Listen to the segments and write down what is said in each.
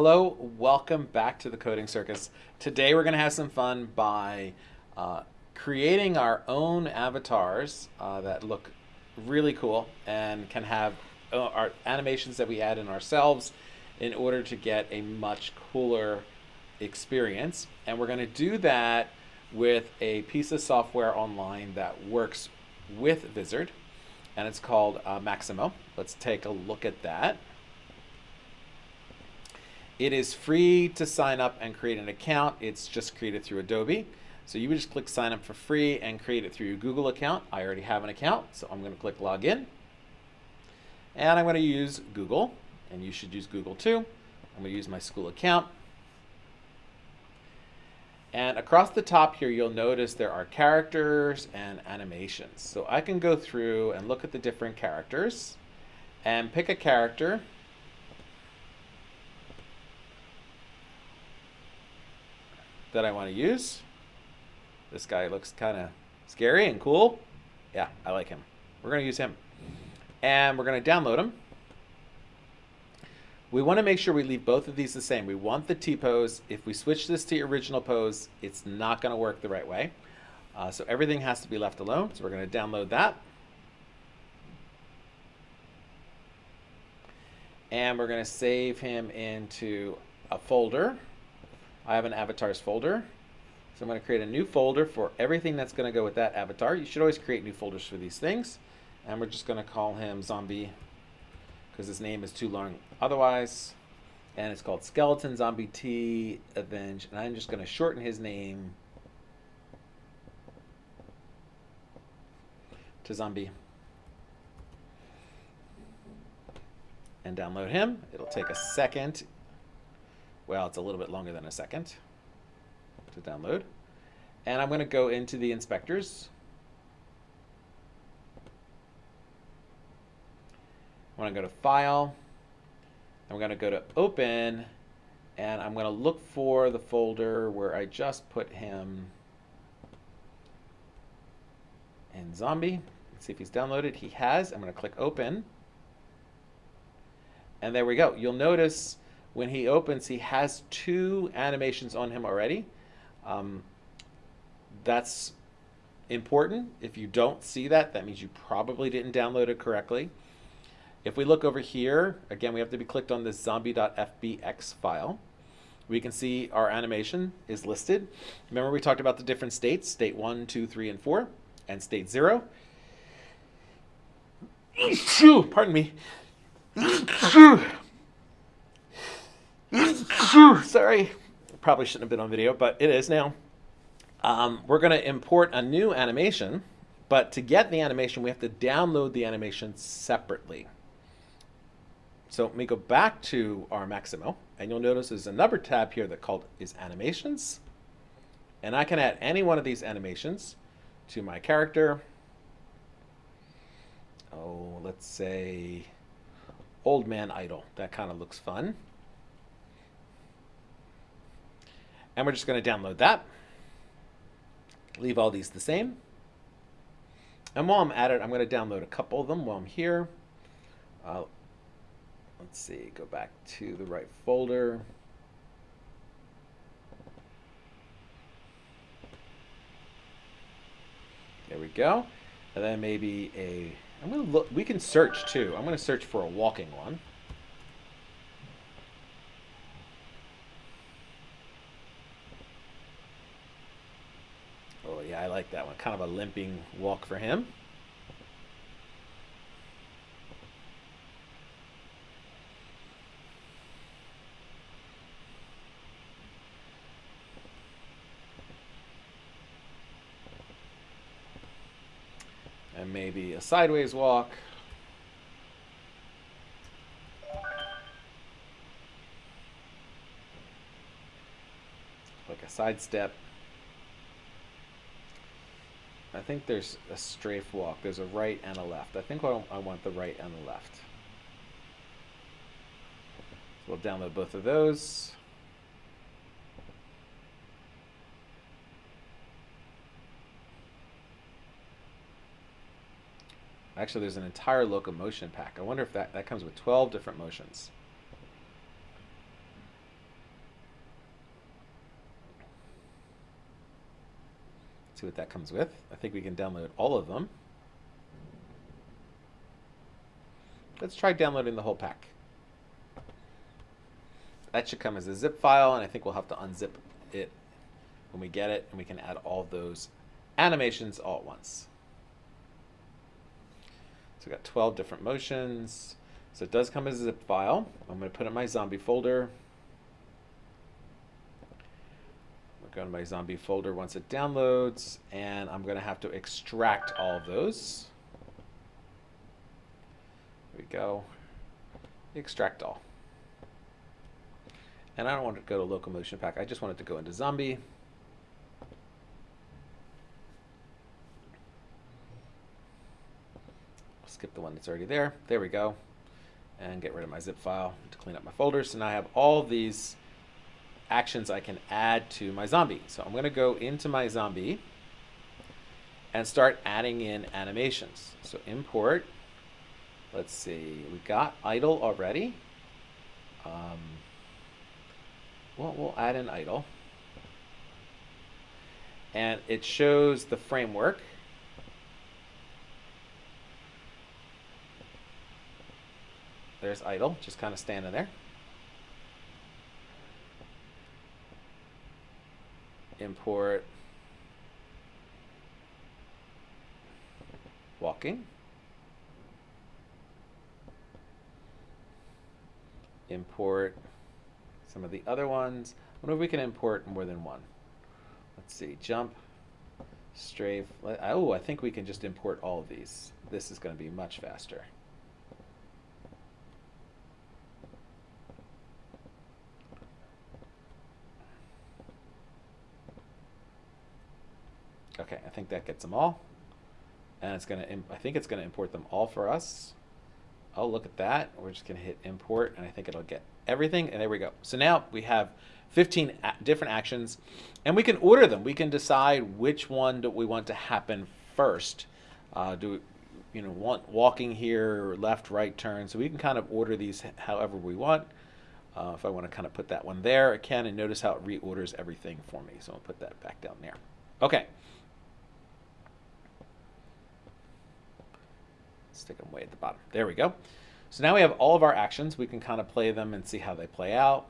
Hello, welcome back to the Coding Circus. Today we're going to have some fun by uh, creating our own avatars uh, that look really cool and can have uh, our animations that we add in ourselves in order to get a much cooler experience. And we're going to do that with a piece of software online that works with Vizard, and it's called uh, Mixamo. Let's take a look at that. It is free to sign up and create an account. It's just created through Adobe. So you would just click sign up for free and create it through your Google account. I already have an account, so I'm going to click login. And I'm going to use Google, and you should use Google too. I'm going to use my school account. And across the top here, you'll notice there are characters and animations. So I can go through and look at the different characters and pick a character that I want to use. This guy looks kind of scary and cool. Yeah, I like him. We're going to use him. And we're going to download him. We want to make sure we leave both of these the same. We want the T-pose. If we switch this to original pose, it's not going to work the right way. Uh, so everything has to be left alone. So we're going to download that. And we're going to save him into a folder. I have an avatars folder. So I'm going to create a new folder for everything that's going to go with that avatar. You should always create new folders for these things. And we're just going to call him zombie because his name is too long otherwise. And it's called Skeleton Zombie T Avenge. And I'm just going to shorten his name to Zombie. And download him. It'll take a second well, it's a little bit longer than a second to download. And I'm going to go into the inspectors. I'm going to go to File. I'm going to go to Open. And I'm going to look for the folder where I just put him in Zombie. Let's see if he's downloaded. He has. I'm going to click Open. And there we go. You'll notice when he opens, he has two animations on him already. Um, that's important. If you don't see that, that means you probably didn't download it correctly. If we look over here, again, we have to be clicked on this zombie.fbx file. We can see our animation is listed. Remember we talked about the different states, state 1, 2, 3, and 4, and state 0. Pardon me. Sorry. Probably shouldn't have been on video, but it is now. Um, we're going to import a new animation, but to get the animation, we have to download the animation separately. So let me go back to our Mixamo, and you'll notice there's another tab here that called is animations. And I can add any one of these animations to my character. Oh, let's say Old Man Idle. That kind of looks fun. And we're just going to download that. Leave all these the same. And while I'm at it, I'm going to download a couple of them while I'm here. Uh, let's see, go back to the right folder. There we go. And then maybe a, I'm going to look, we can search too. I'm going to search for a walking one. yeah, I like that one. Kind of a limping walk for him. And maybe a sideways walk. Like a side step. I think there's a strafe walk. There's a right and a left. I think I want the right and the left. So we'll download both of those. Actually, there's an entire locomotion pack. I wonder if that, that comes with 12 different motions. See what that comes with. I think we can download all of them. Let's try downloading the whole pack. That should come as a zip file, and I think we'll have to unzip it when we get it, and we can add all those animations all at once. So we got 12 different motions. So it does come as a zip file. I'm going to put it in my zombie folder. I'll go to my zombie folder once it downloads, and I'm going to have to extract all of those. There we go. Extract all. And I don't want to go to locomotion pack. I just want it to go into zombie. skip the one that's already there. There we go. And get rid of my zip file to clean up my folders. So now I have all these actions I can add to my zombie. So I'm going to go into my zombie and start adding in animations. So import, let's see, we got idle already. Um, well, we'll add an idle. And it shows the framework. There's idle, just kind of standing there. Import walking. Import some of the other ones. I wonder if we can import more than one. Let's see, jump, strafe. Oh, I think we can just import all of these. This is going to be much faster. Okay, I think that gets them all. And it's going to, I think it's going to import them all for us. Oh, look at that. We're just going to hit import, and I think it'll get everything. And there we go. So now we have 15 different actions, and we can order them. We can decide which one do we want to happen first. Uh, do we, you know, want walking here, left, right turn. So we can kind of order these however we want. Uh, if I want to kind of put that one there, I can, and notice how it reorders everything for me. So I'll put that back down there. Okay. Stick them way at the bottom. There we go. So now we have all of our actions. We can kind of play them and see how they play out.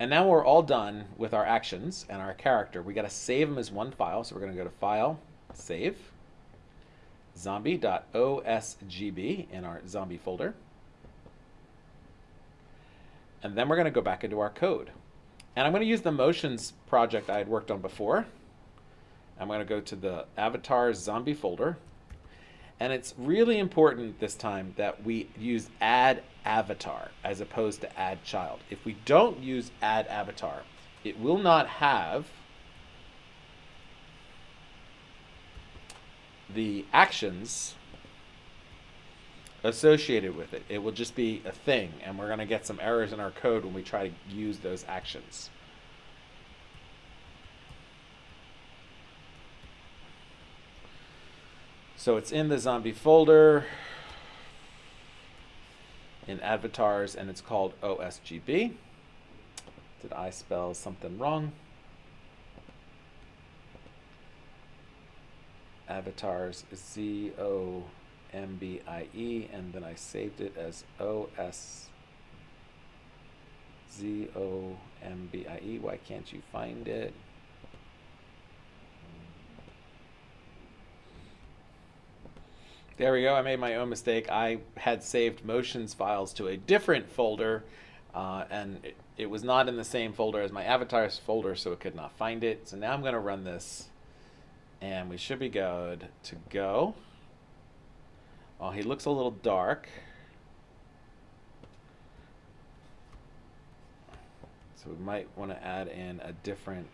And now we're all done with our actions and our character. We got to save them as one file. So we're going to go to File, Save, zombie.osgb in our zombie folder. And then we're going to go back into our code. And I'm going to use the motions project I had worked on before. I'm going to go to the avatar zombie folder. And it's really important this time that we use add avatar as opposed to add child. If we don't use add avatar, it will not have the actions associated with it. It will just be a thing, and we're going to get some errors in our code when we try to use those actions. So it's in the zombie folder in avatars, and it's called OSGB. Did I spell something wrong? Avatars, Z-O... M-B-I-E, and then I saved it as O-S-Z-O-M-B-I-E. Why can't you find it? There we go. I made my own mistake. I had saved motions files to a different folder, uh, and it, it was not in the same folder as my avatars folder, so it could not find it. So now I'm going to run this, and we should be good to go. Oh, he looks a little dark. So we might want to add in a different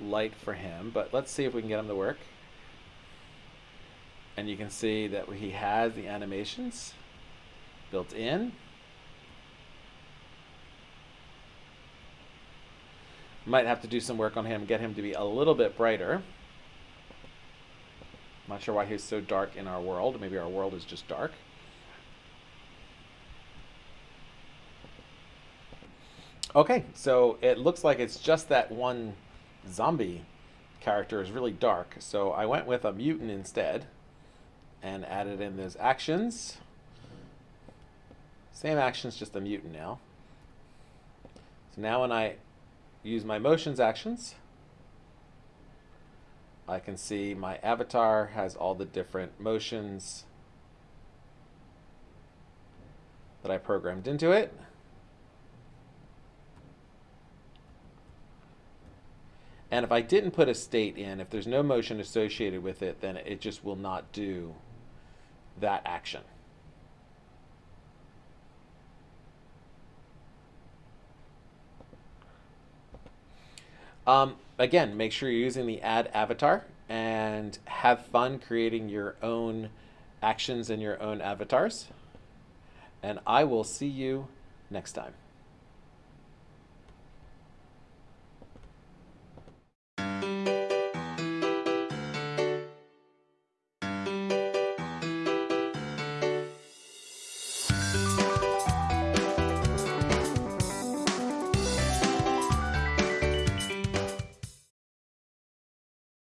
light for him, but let's see if we can get him to work. And you can see that he has the animations built in. Might have to do some work on him, get him to be a little bit brighter. I'm not sure why he's so dark in our world. Maybe our world is just dark. Okay, so it looks like it's just that one zombie character is really dark. So I went with a mutant instead and added in those actions. Same actions, just a mutant now. So now when I use my motions actions, I can see my avatar has all the different motions that I programmed into it. And if I didn't put a state in, if there's no motion associated with it, then it just will not do that action. Um, again, make sure you're using the add avatar and have fun creating your own actions and your own avatars. And I will see you next time.